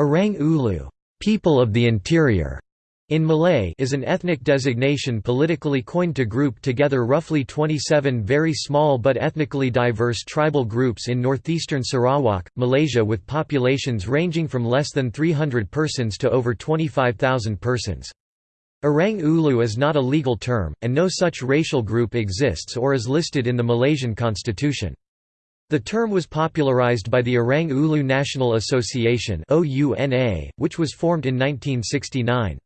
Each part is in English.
Orang Ulu people of the interior", in Malay is an ethnic designation politically coined to group together roughly 27 very small but ethnically diverse tribal groups in northeastern Sarawak, Malaysia with populations ranging from less than 300 persons to over 25,000 persons. Orang Ulu is not a legal term, and no such racial group exists or is listed in the Malaysian constitution. The term was popularized by the Orang Ulu National Association which was formed in 1969.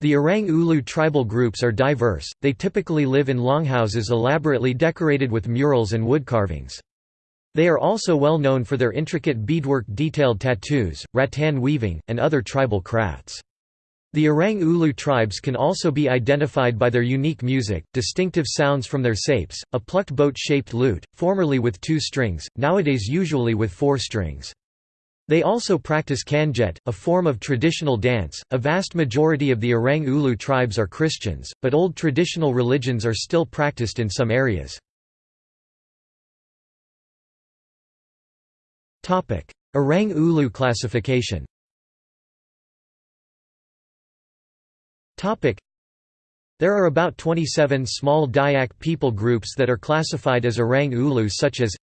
The Orang Ulu tribal groups are diverse, they typically live in longhouses elaborately decorated with murals and wood carvings. They are also well known for their intricate beadwork detailed tattoos, rattan weaving, and other tribal crafts. The Orang Ulu tribes can also be identified by their unique music, distinctive sounds from their sapes, a plucked boat-shaped lute, formerly with two strings, nowadays usually with four strings. They also practice kanjet, a form of traditional dance. A vast majority of the Orang Ulu tribes are Christians, but old traditional religions are still practiced in some areas. Orang Ulu classification There are about 27 small Dayak people groups that are classified as Orang Ulu such as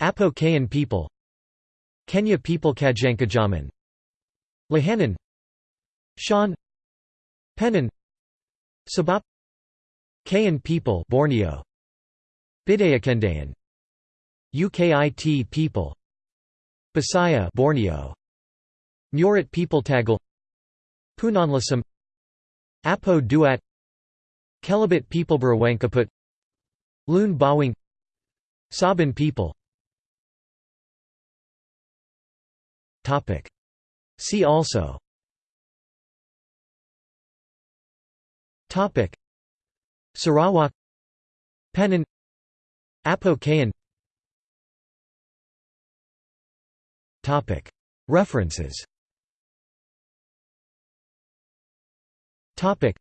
Apo Kayan people Kenyah people Kajankajaman Lahanan Shan Penan Sabap Kayan people Borneo Bidayakendayan Ukit people Bisaya Borneo Murut people Tagal Punanlasam Apo Duat Kelabit people Barawangkaput Lun Bawang Saban people. See also. Topic. Sarawak. Penan Apo Kayan. References Topic.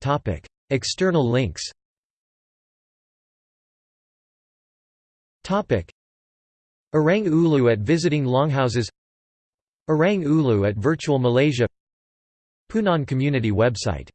Topic. External links Topic. Orang Ulu at visiting longhouses Orang Ulu at Virtual Malaysia Punan Community website